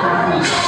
Amém.